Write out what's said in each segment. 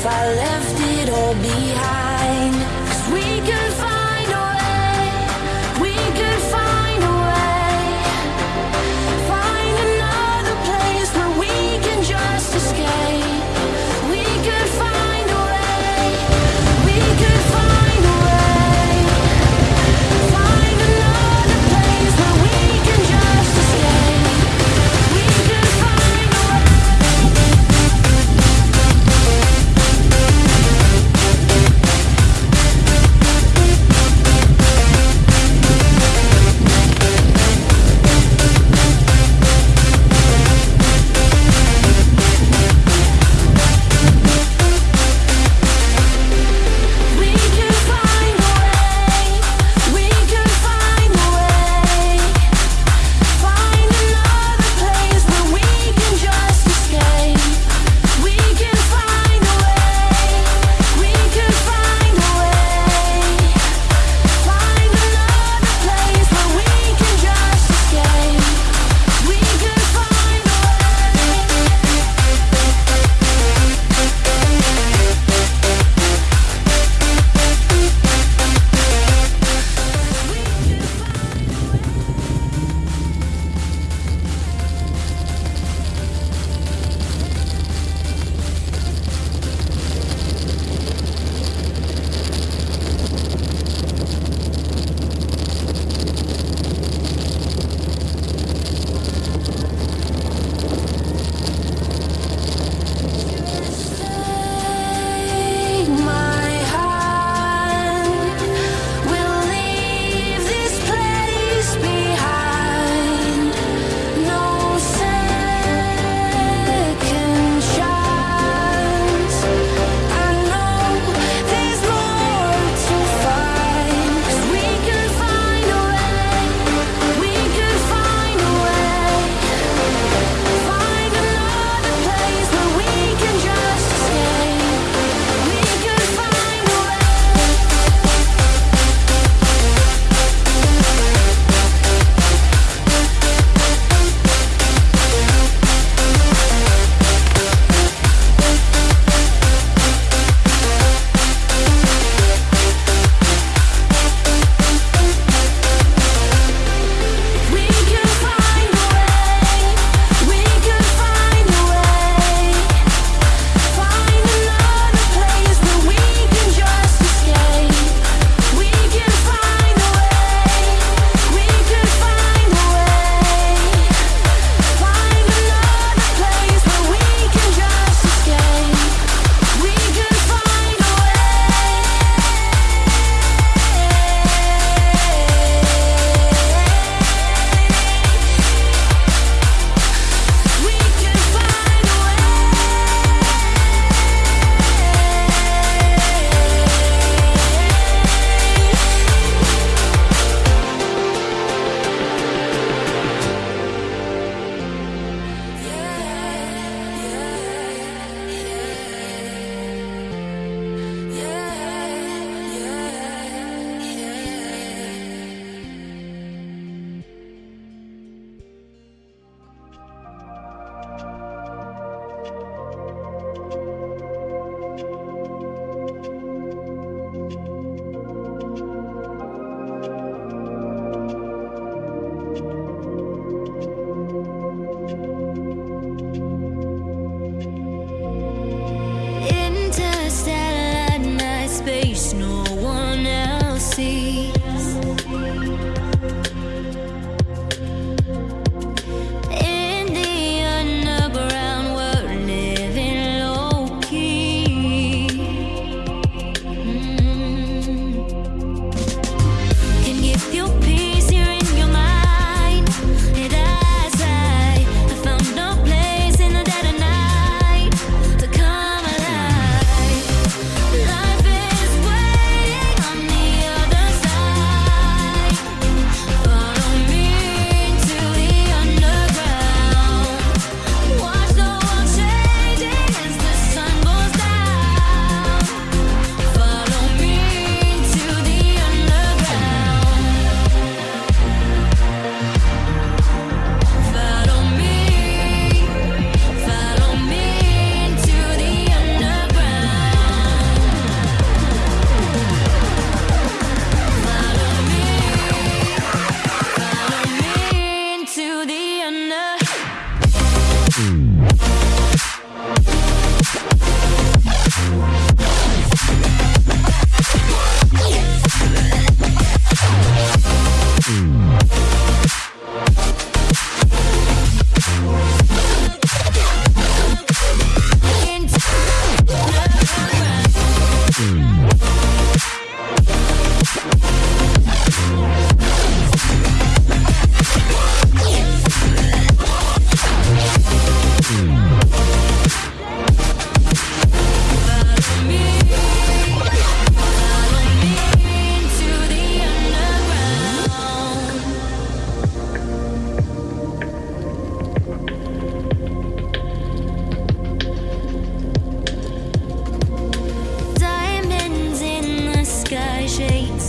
if I left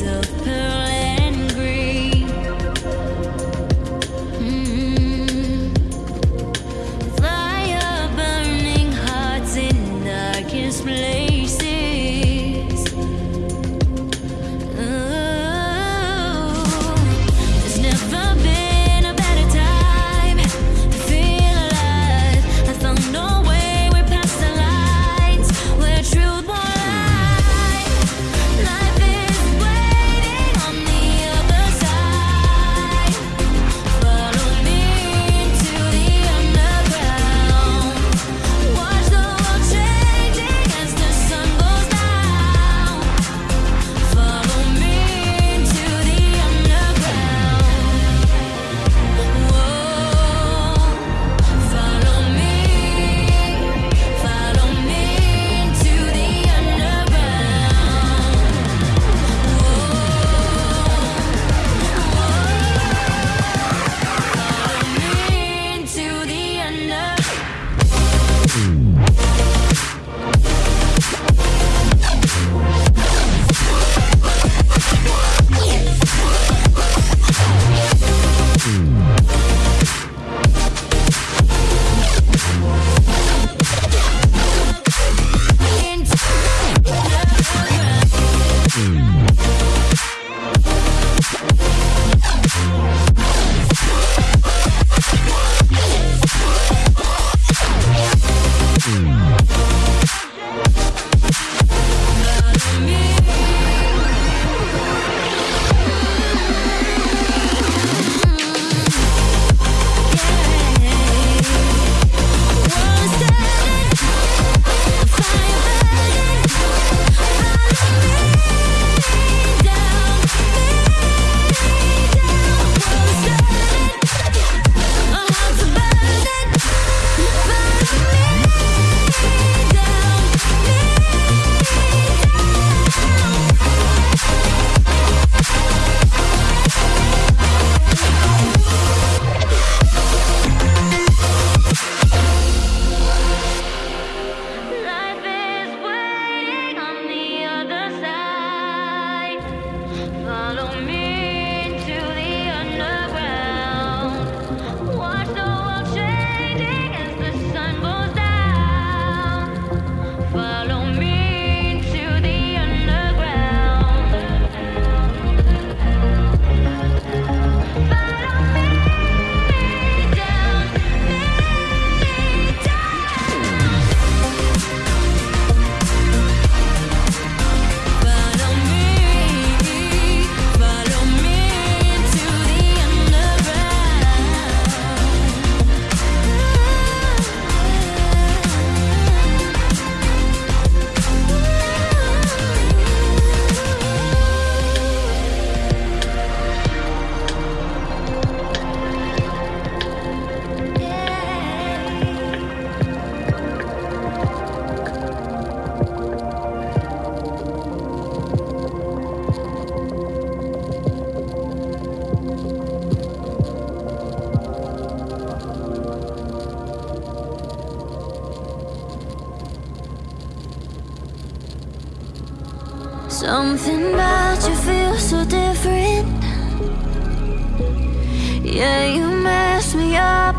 myself paralyzed.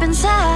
Goes down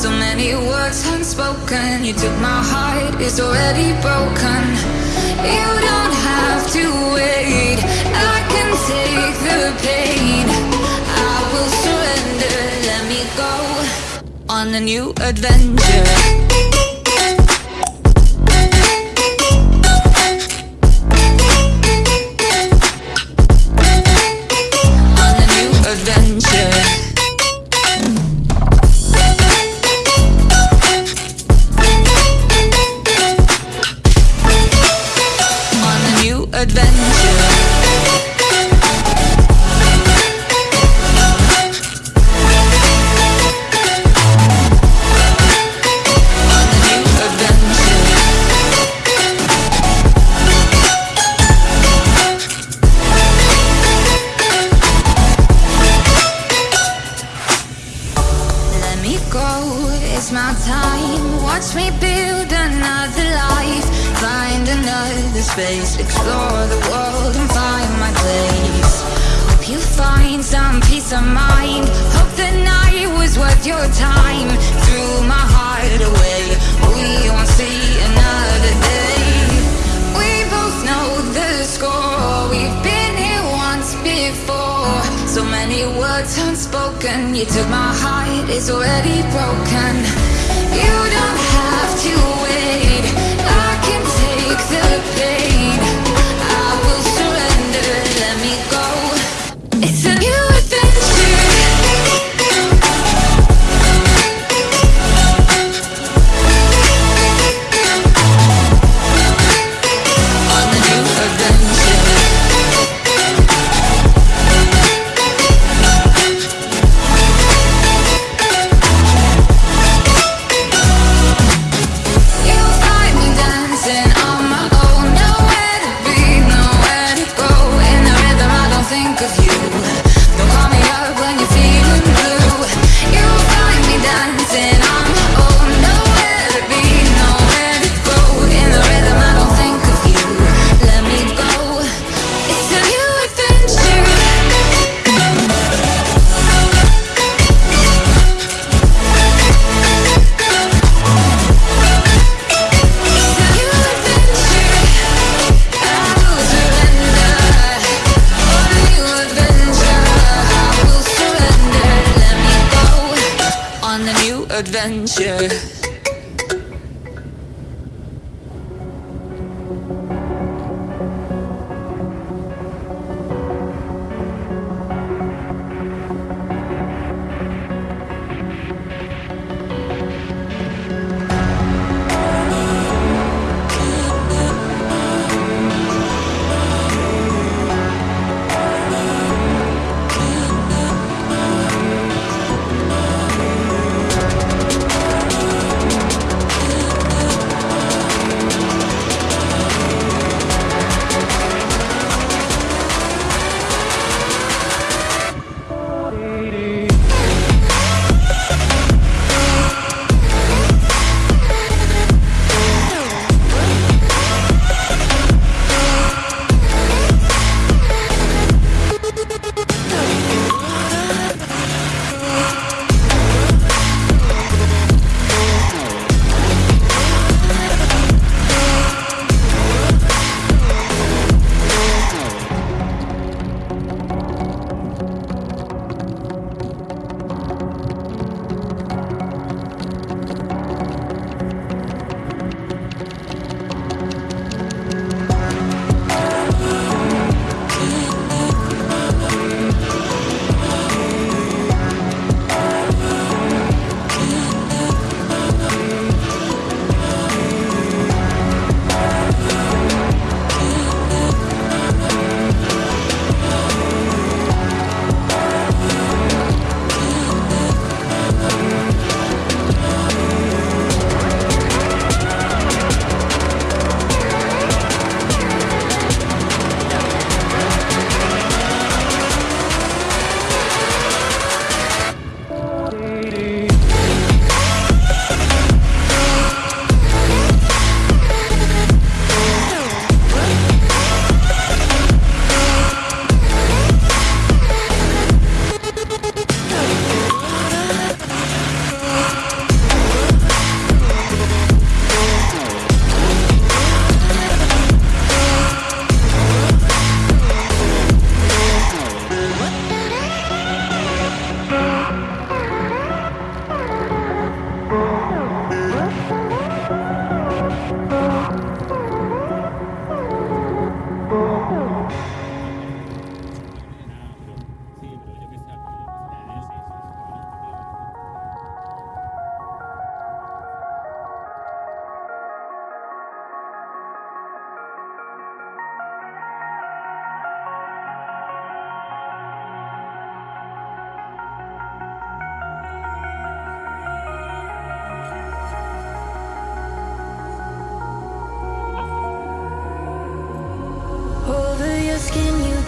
So many words unspoken You took my heart, it's already broken. You don't have to wait. I can take the pain. I will surrender, let me go On a new adventure go, it's my time. Watch me build another life. Find another space. Explore the world and find my place. Hope you find some peace of mind. Hope the night was worth your time. Threw my heart away. We want So many words unspoken. You took my heart, it's already broken. You don't have to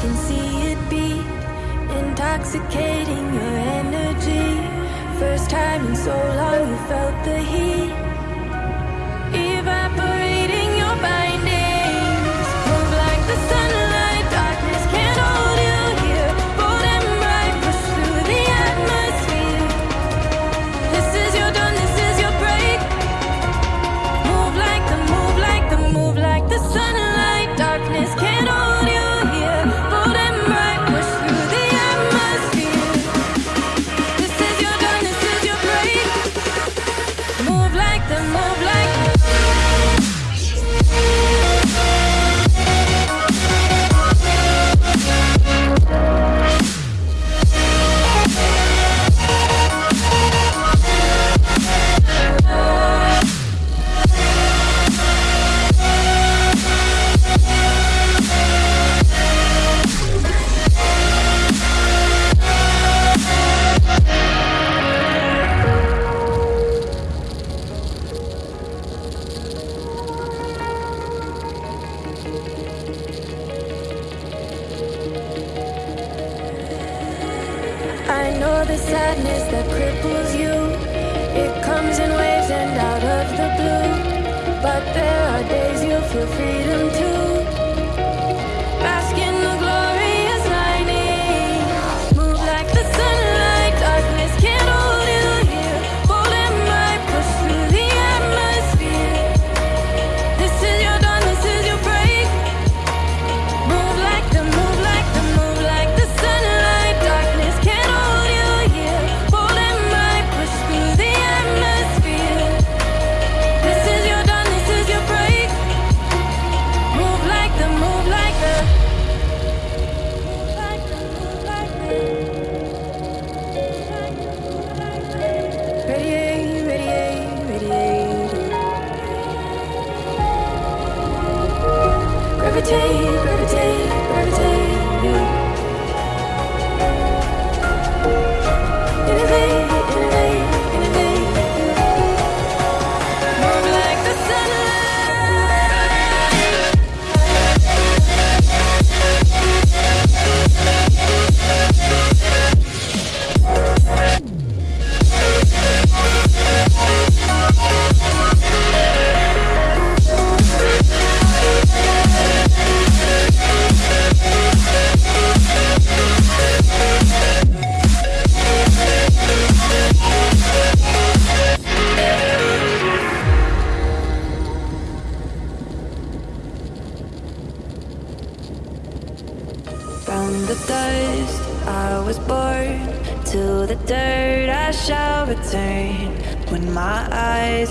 can see it beat Intoxicating your energy. First time in so long you felt the heat.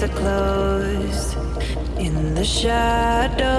eyes are closed in the shadow.